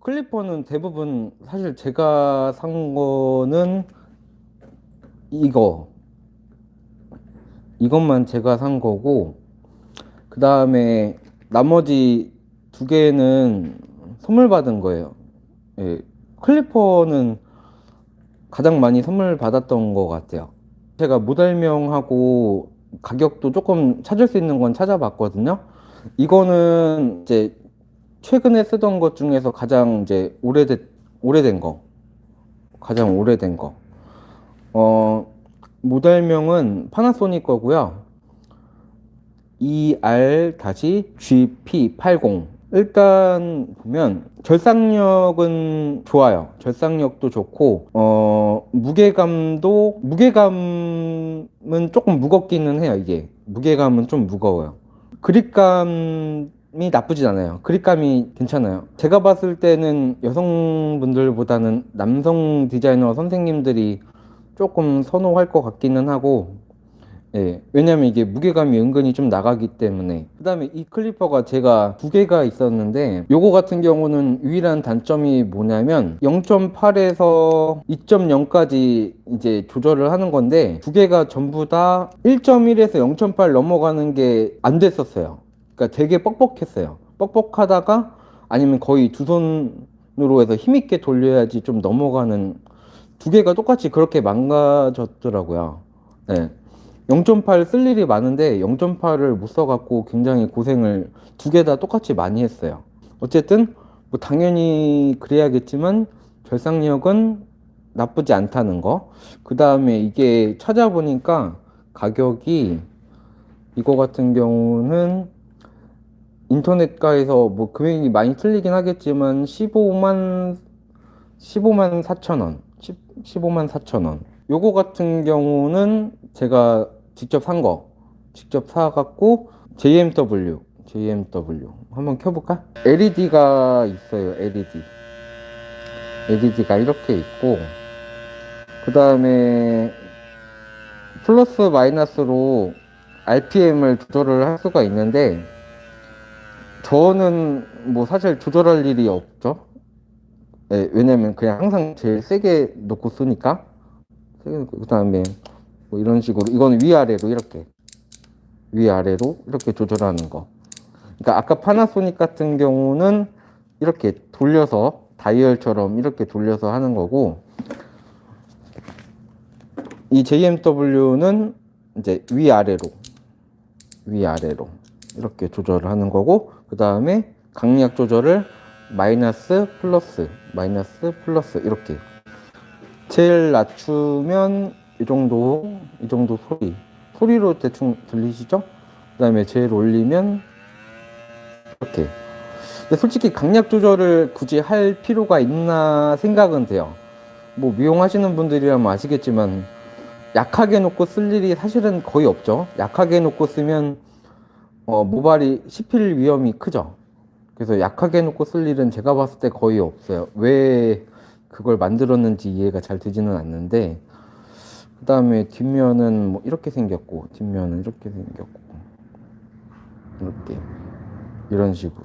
클리퍼는 대부분 사실 제가 산 거는 이거. 이것만 제가 산 거고 그 다음에 나머지 두 개는 선물 받은 거예요. 예, 클리퍼는 가장 많이 선물 받았던 것 같아요. 제가 모델명하고 가격도 조금 찾을 수 있는 건 찾아봤거든요. 이거는 이제 최근에 쓰던 것 중에서 가장 이제 오래된 오래된 거. 가장 오래된 거. 어, 모델명은 파나소닉 거고요 ER-GP80 일단 보면 절삭력은 좋아요. 절삭력도 좋고 어 무게감도 무게감은 조금 무겁기는 해요 이게. 무게감은 좀 무거워요. 그립감 이 나쁘진 않아요. 그립감이 괜찮아요. 제가 봤을 때는 여성분들보다는 남성 디자이너 선생님들이 조금 선호할 것 같기는 하고 예, 왜냐면 이게 무게감이 은근히 좀 나가기 때문에. 그 다음에 이 클리퍼가 제가 두 개가 있었는데 요거 같은 경우는 유일한 단점이 뭐냐면 0.8에서 2.0까지 이제 조절을 하는 건데 두 개가 전부 다 1.1에서 0.8 넘어가는 게 안 됐었어요 그러니까 되게 뻑뻑했어요. 뻑뻑하다가 아니면 거의 두 손으로 해서 힘있게 돌려야지 좀 넘어가는 두 개가 똑같이 그렇게 망가졌더라고요. 네. 0.8 쓸 일이 많은데 0.8을 못 써갖고 굉장히 고생을 두 개 다 똑같이 많이 했어요. 어쨌든 뭐 당연히 그래야겠지만 절삭력은 나쁘지 않다는 거 그 다음에 이게 찾아보니까 가격이 이거 같은 경우는 인터넷가에서 뭐 금액이 많이 틀리긴 하겠지만 15만 15만 4천 원 15만 4천 원 요거 같은 경우는 제가 직접 산 거 직접 사갖고 JMW JMW 한번 켜볼까? LED가 있어요 LED LED가 이렇게 있고 그 다음에 플러스 마이너스로 RPM을 조절을 할 수가 있는데 저는 뭐 사실 조절할 일이 없죠. 네, 왜냐면 그냥 항상 제일 세게 놓고 쓰니까. 그 다음에 뭐 이런 식으로 이거는 위아래로 이렇게 위아래로 이렇게 조절하는 거. 그러니까 아까 파나소닉 같은 경우는 이렇게 돌려서 다이얼처럼 이렇게 돌려서 하는 거고 이 JMW는 이제 위아래로 위아래로 이렇게 조절을 하는 거고 그 다음에 강약 조절을 마이너스 플러스 마이너스 플러스 이렇게. 제일 낮추면 이 정도 이 정도 소리. 소리로 대충 들리시죠? 그 다음에 제일 올리면 이렇게. 근데 솔직히 강약 조절을 굳이 할 필요가 있나 생각은 돼요. 뭐 미용하시는 분들이라면 아시겠지만 약하게 놓고 쓸 일이 사실은 거의 없죠. 약하게 놓고 쓰면 어, 모발이 씹힐 위험이 크죠. 그래서 약하게 놓고 쓸 일은 제가 봤을 때 거의 없어요. 왜 그걸 만들었는지 이해가 잘 되지는 않는데 그 다음에 뒷면은 뭐 이렇게 생겼고 뒷면은 이렇게 생겼고 이렇게. 이런 식으로.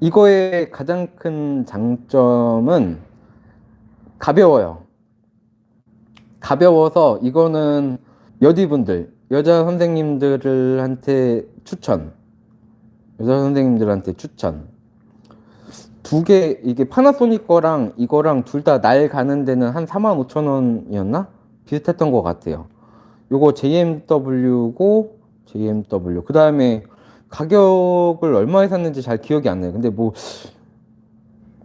이거의 가장 큰 장점은 가벼워요. 가벼워서 이거는 여디분들 여자 선생님들한테 추천. 여자 선생님들한테 추천. 두 개 이게 파나소닉 거랑 이거랑 둘 다 날 가는 데는 한 45,000원이었나? 비슷했던 것 같아요. 요거 JMW고 JMW 그 다음에 가격을 얼마에 샀는지 잘 기억이 안 나요. 근데 뭐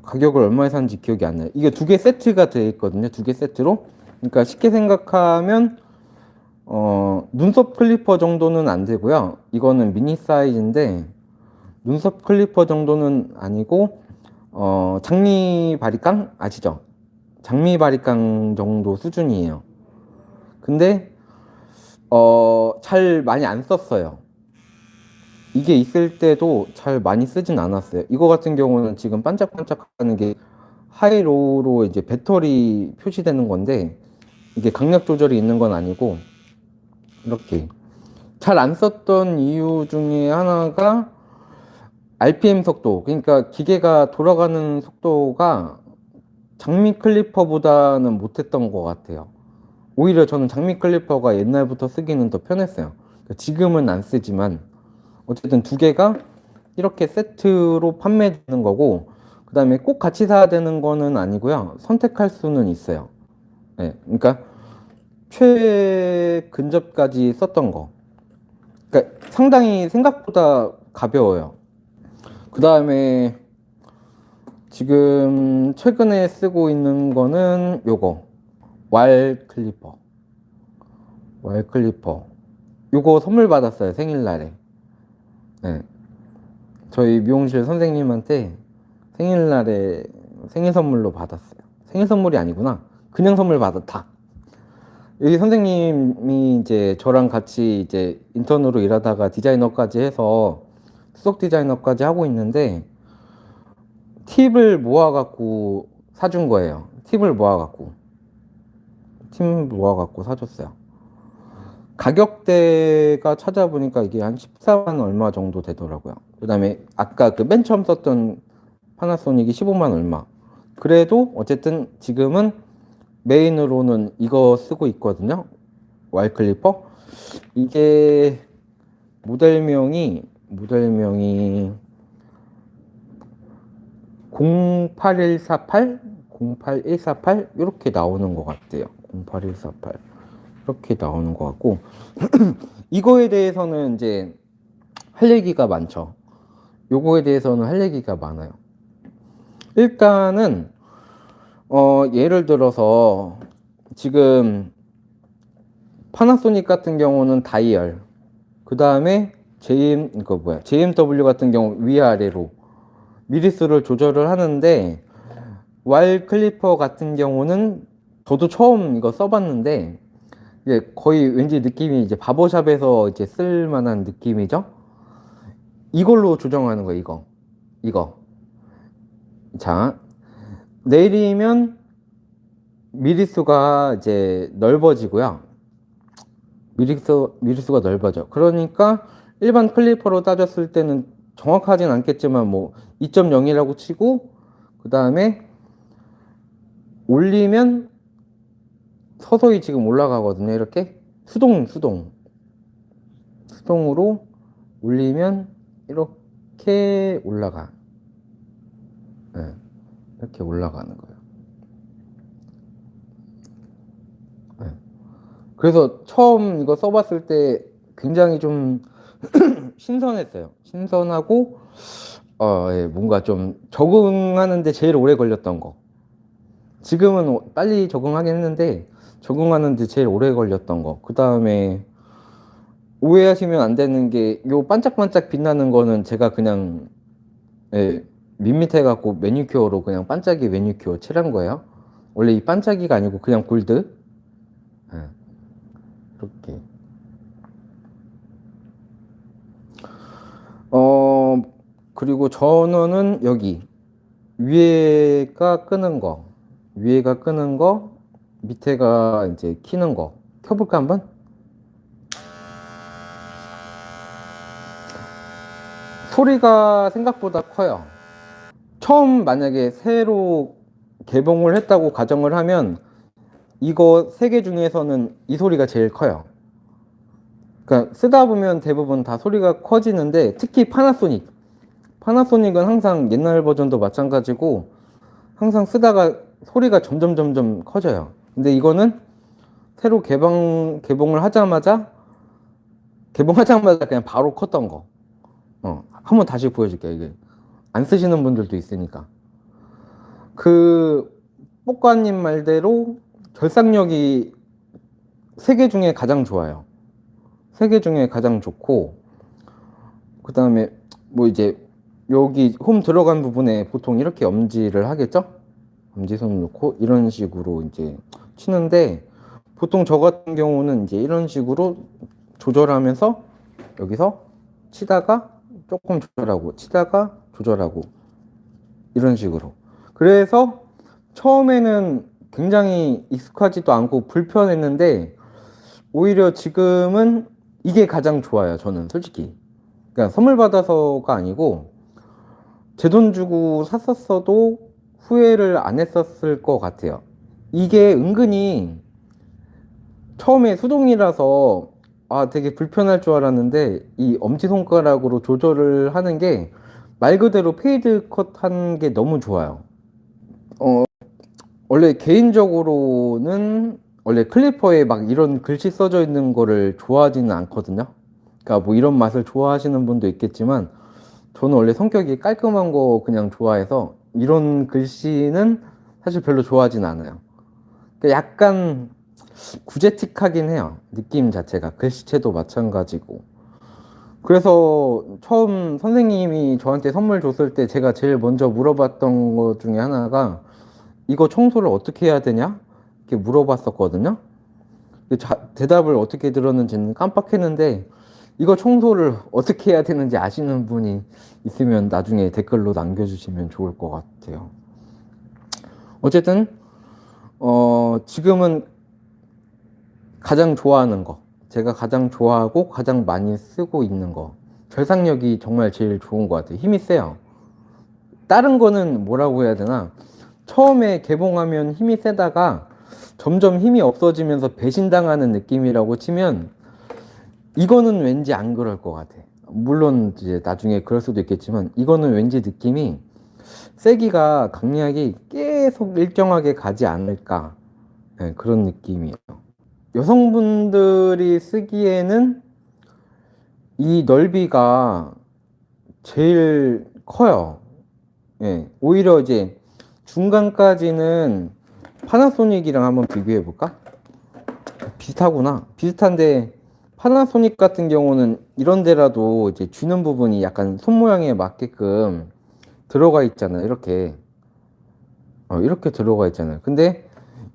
가격을 얼마에 샀는지 기억이 안 나요. 이게 두 개 세트가 되어 있거든요 두 개 세트로. 그러니까 쉽게 생각하면 어, 눈썹 clipper 정도는 안 되고요. 이거는 미니 사이즈인데 눈썹 clipper 정도는 아니고 어, 장미 바리깡 아시죠? 장미 바리깡 정도 수준이에요. 근데 어, 잘 많이 안 썼어요. 이게 있을 때도 잘 많이 쓰진 않았어요. 이거 같은 경우는 지금 반짝반짝 하는 게 하이로로 이제 배터리 표시되는 건데 이게 강약 조절이 있는 건 아니고 이렇게 잘 안 썼던 이유 중에 하나가 RPM 속도, 그러니까 기계가 돌아가는 속도가 장미 클리퍼보다는 못했던 것 같아요. 오히려 저는 장미 클리퍼가 옛날부터 쓰기는 더 편했어요. 그러니까 지금은 안 쓰지만 어쨌든 두 개가 이렇게 세트로 판매되는 거고 그 다음에 꼭 같이 사야 되는 거는 아니고요. 선택할 수는 있어요. 네, 그러니까 최근접까지 썼던 거. 그러니까 상당히 생각보다 가벼워요. 그 다음에 지금 최근에 쓰고 있는 거는 요거. Wahl clipper. Wahl clipper. 요거 선물 받았어요 생일날에. 네. 저희 미용실 선생님한테 생일날에 생일 선물로 받았어요. 생일 선물이 아니구나. 그냥 선물 받았다 여기 선생님이 이제 저랑 같이 이제 인턴으로 일하다가 디자이너까지 해서 수석 디자이너까지 하고 있는데 팁을 모아갖고 사준 거예요. 팁을 모아갖고. 팁 모아갖고 사줬어요. 가격대가 찾아보니까 이게 한 14만 얼마 정도 되더라고요. 그 다음에 아까 그 맨 처음 썼던 파나소닉이 15만 얼마. 그래도 어쨌든 지금은 메인으로는 이거 쓰고 있거든요. Wahl clipper. 이게 모델명이 모델명이 08148, 08148 이렇게 나오는 것 같아요. 08148 이렇게 나오는 것 같고 이거에 대해서는 이제 할 얘기가 많죠. 요거에 대해서는 할 얘기가 많아요. 일단은 어 예를 들어서 지금 파나소닉 같은 경우는 다이얼 그 다음에 JM 이거 뭐야? JMW 같은 경우 위아래로 미리수를 조절을 하는데 Wahl clipper 같은 경우는 저도 처음 이거 써봤는데 이제 거의 왠지 느낌이 이제 바버샵에서 이제 쓸 만한 느낌이죠. 이걸로 조정하는 거 이거. 이거. 자 내리면 미리수가 이제 넓어지고요. 미리수 미리수가 넓어져. 그러니까 일반 클리퍼로 따졌을 때는 정확하진 않겠지만 뭐 2.0이라고 치고 그 다음에 올리면 서서히 지금 올라가거든요 이렇게 수동 수동 수동으로 올리면 이렇게 올라가 네, 이렇게 올라가는 거예요 네. 그래서 처음 이거 써봤을 때 굉장히 좀 신선했어요 신선하고 어, 예, 뭔가 좀 적응하는데 제일 오래 걸렸던 거. 지금은 빨리 적응하긴 했는데 적응하는데 제일 오래 걸렸던 거. 그 다음에 오해하시면 안 되는 게 요 반짝반짝 빛나는 거는 제가 그냥 예, 밋밋해 갖고 매니큐어로 그냥 반짝이 매니큐어 칠한 거예요. 원래 이 반짝이가 아니고 그냥 골드. 예, 이렇게. 어 그리고 전원은 여기 위에가 끄는 거 위에가 끄는 거 밑에가 이제 키는 거 켜볼까 한번? 소리가 생각보다 커요 처음 만약에 새로 개봉을 했다고 가정을 하면 이거 세 개 중에서는 이 소리가 제일 커요. 그러니까 쓰다 보면 대부분 다 소리가 커지는데 특히 파나소닉 파나소닉은 항상 옛날 버전도 마찬가지고 항상 쓰다가 소리가 점점 점점 커져요. 근데 이거는 새로 개방 개봉을 하자마자 개봉하자마자 그냥 바로 컸던 거. 어, 한번 다시 보여줄게요 이게 안 쓰시는 분들도 있으니까 그 뽀까님 말대로 결상력이 세개 중에 가장 좋아요 세개 중에 가장 좋고 그 다음에 뭐 이제 여기 홈 들어간 부분에 보통 이렇게 엄지를 하겠죠? 엄지손 놓고 이런 식으로 이제 치는데 보통 저 같은 경우는 이제 이런 식으로 조절하면서 여기서 치다가 조금 조절하고 치다가 조절하고 이런 식으로 그래서 처음에는 굉장히 익숙하지도 않고 불편했는데 오히려 지금은 이게 가장 좋아요 저는 솔직히 그러니까 선물 받아서가 아니고 제 돈 주고 샀었어도 후회를 안 했었을 것 같아요. 이게 은근히 처음에 수동이라서 아 되게 불편할 줄 알았는데 이 엄지손가락으로 조절을 하는 게 말 그대로 fade cut 하는 게 너무 좋아요. 어 원래 개인적으로는 원래 클리퍼에 막 이런 글씨 써져 있는 거를 좋아하지는 않거든요. 그러니까 뭐 이런 맛을 좋아하시는 분도 있겠지만 저는 원래 성격이 깔끔한 거 그냥 좋아해서 이런 글씨는 사실 별로 좋아하진 않아요. 그러니까 약간 구제틱하긴 해요. 느낌 자체가 글씨체도 마찬가지고. 그래서 처음 선생님이 저한테 선물 줬을 때 제가 제일 먼저 물어봤던 것 중에 하나가 이거 청소를 어떻게 해야 되냐? 이렇게 물어봤었거든요. 자- 대답을 어떻게 들었는지는 깜빡했는데 이거 청소를 어떻게 해야 되는지 아시는 분이 있으면 나중에 댓글로 남겨주시면 좋을 것 같아요. 어쨌든 어, 지금은 가장 좋아하는 거, 제가 가장 좋아하고 가장 많이 쓰고 있는 거, 결상력이 정말 제일 좋은 것 같아요. 힘이 세요. 다른 거는 뭐라고 해야 되나? 처음에 개봉하면 힘이 세다가 점점 힘이 없어지면서 배신당하는 느낌이라고 치면 이거는 왠지 안 그럴 것 같아. 물론 이제 나중에 그럴 수도 있겠지만 이거는 왠지 느낌이 세기가 강약이 계속 일정하게 가지 않을까 네, 그런 느낌이에요. 여성분들이 쓰기에는 이 넓이가 제일 커요. 예, 오히려 이제 중간까지는 파나소닉이랑 한번 비교해 볼까? 비슷하구나. 비슷한데 파나소닉 같은 경우는 이런 데라도 이제 쥐는 부분이 약간 손 모양에 맞게끔 들어가 있잖아요. 이렇게. 어, 이렇게 들어가 있잖아요. 근데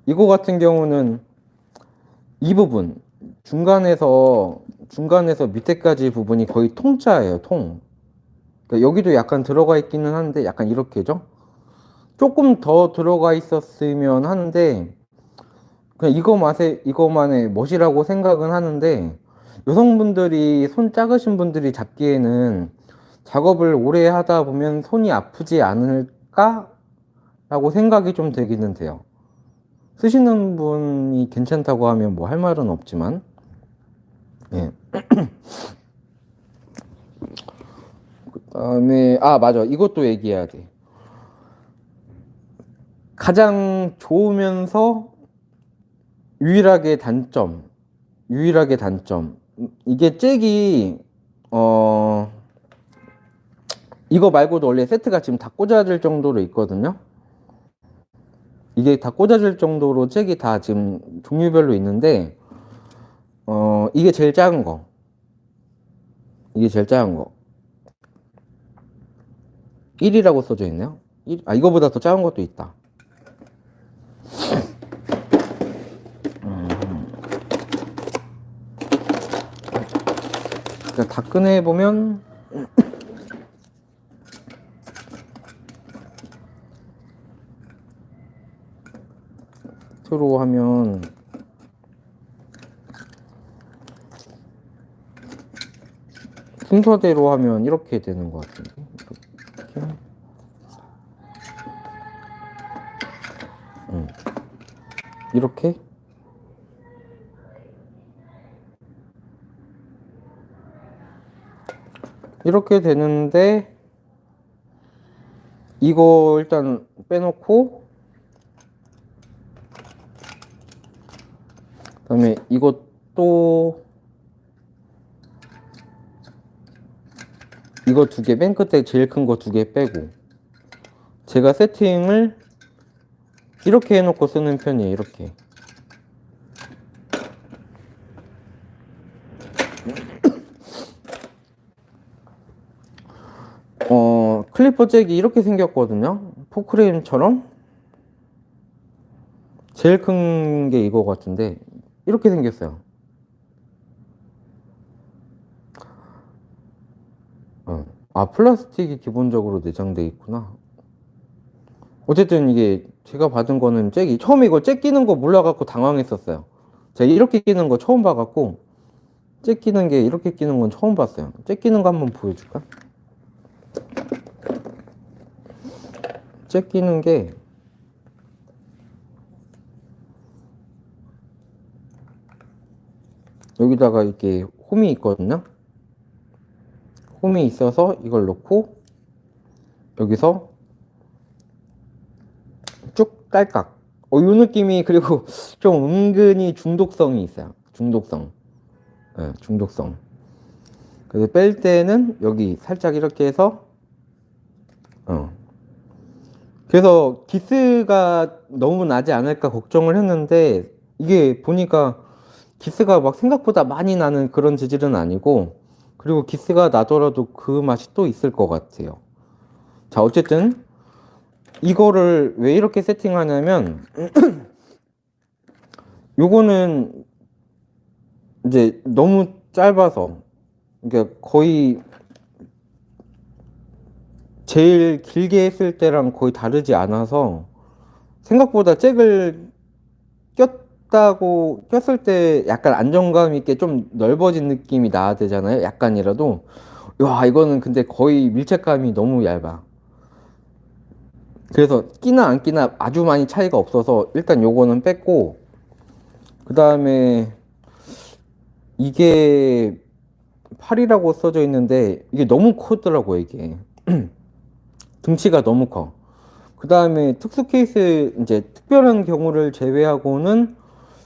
이거 같은 경우는 이 부분 중간에서 중간에서 밑에까지 부분이 거의 통짜예요. 통. 그러니까 여기도 약간 들어가 있기는 한데 약간 이렇게죠. 조금 더 들어가 있었으면 하는데 그냥 이거 맛에 이거만의 멋이라고 생각은 하는데 여성분들이 손 작으신 분들이 잡기에는 작업을 오래 하다 보면 손이 아프지 않을까? 라고 생각이 좀 되기는 돼요. 쓰시는 분이 괜찮다고 하면 뭐 할 말은 없지만, 예. 그 다음에, 아, 맞아. 이것도 얘기해야 돼. 가장 좋으면서 유일하게 단점, 유일하게 단점. 이게 잭이, 어, 이거 말고도 원래 세트가 지금 다 꽂아질 정도로 있거든요. 이게 다 꽂아질 정도로 잭이 다 지금 종류별로 있는데, 어, 이게 제일 작은 거. 이게 제일 작은 거. 1이라고 써져 있네요. 1, 아, 이거보다 더 작은 것도 있다. 그러니까 다 꺼내 보면 트로 하면 순서대로 하면 이렇게 되는 것 같은데? 이렇게? 음. 이렇게? 이렇게 되는데 이거 일단 빼놓고 그다음에 이것도 이거 두 개 맨 끝에 제일 큰 거 두 개 빼고 제가 세팅을 이렇게 해놓고 쓰는 편이에요 이렇게 어, clipper 잭이 이렇게 생겼거든요. 포크레인처럼. 제일 큰 게 이거 같은데, 이렇게 생겼어요. 어. 아, 플라스틱이 기본적으로 내장돼 있구나. 어쨌든 이게 제가 받은 거는 잭이, 처음에 이거 잭 끼는 거 몰라갖고 당황했었어요. 제가 이렇게 끼는 거 처음 봐갖고, 잭 끼는 게 이렇게 끼는 건 처음 봤어요. 잭 끼는 거 한번 보여줄까? 잭 끼는 게 여기다가 이렇게 홈이 있거든요. 홈이 있어서 이걸 놓고 여기서 쭉 딸깍. 어, 이 느낌이 그리고 좀 은근히 중독성이 있어요. 중독성. 예, 중독성. 그래서 뺄 때는 여기 살짝 이렇게 해서 어. 그래서 기스가 너무 나지 않을까 걱정을 했는데 이게 보니까 기스가 막 생각보다 많이 나는 그런 재질은 아니고 그리고 기스가 나더라도 그 맛이 또 있을 것 같아요. 자, 어쨌든 이거를 왜 이렇게 세팅하냐면 요거는 이제 너무 짧아서 그러니까 거의 제일 길게 했을 때랑 거의 다르지 않아서 생각보다 잭을 꼈 다고 꼈을 때 약간 안정감 있게 좀 넓어진 느낌이 나야 되잖아요. 약간이라도 와 이거는 근데 거의 밀착감이 너무 얇아. 그래서 끼나 안 끼나 아주 많이 차이가 없어서 일단 요거는 뺐고 그 다음에 이게 8이라고 써져 있는데 이게 너무 크더라고요 이게 등치가 너무 커. 그 다음에 특수 케이스 이제 특별한 경우를 제외하고는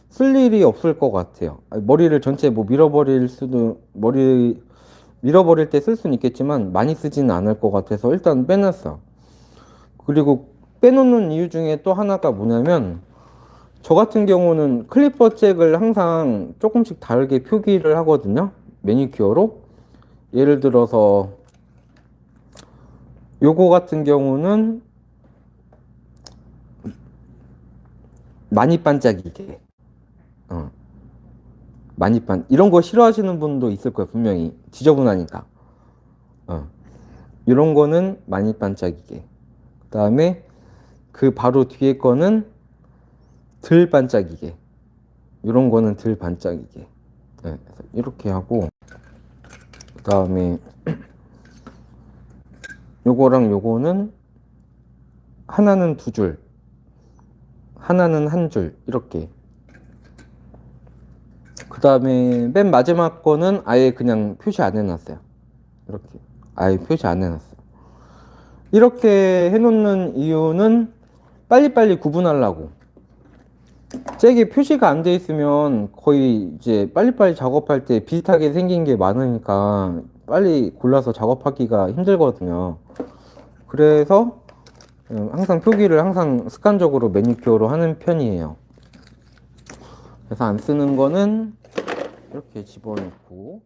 쓸 일이 없을 것 같아요. 머리를 전체 뭐 밀어버릴 수도 머리 밀어버릴 때 쓸 수는 있겠지만 많이 쓰지는 않을 것 같아서 일단 빼놨어. 그리고 빼놓는 이유 중에 또 하나가 뭐냐면 저 같은 경우는 클리퍼 잭을 항상 조금씩 다르게 표기를 하거든요. 매니큐어로. 예를 들어서 요거 같은 경우는 많이 반짝이게 어. 많이 반 이런 거 싫어하시는 분도 있을 거예요 분명히. 지저분하니까. 어. 이런 거는 많이 반짝이게. 그 다음에 그 바로 뒤에 거는 덜 반짝이게. 이런 거는 덜 반짝이게. 네, 이렇게 하고 그 다음에 요거랑 요거는 하나는 두 줄, 하나는 한 줄, 이렇게. 그 다음에 맨 마지막 거는 아예 그냥 표시 안 해놨어요. 이렇게. 아예 표시 안 해놨어요. 이렇게 해놓는 이유는 빨리빨리 구분하려고. 잭에 표시가 안 돼 있으면 거의 이제 빨리빨리 작업할 때 비슷하게 생긴 게 많으니까 빨리 골라서 작업하기가 힘들거든요. 그래서 음, 항상 표기를 항상 습관적으로 매니큐어로 하는 편이에요. 그래서 안 쓰는 거는 이렇게 집어넣고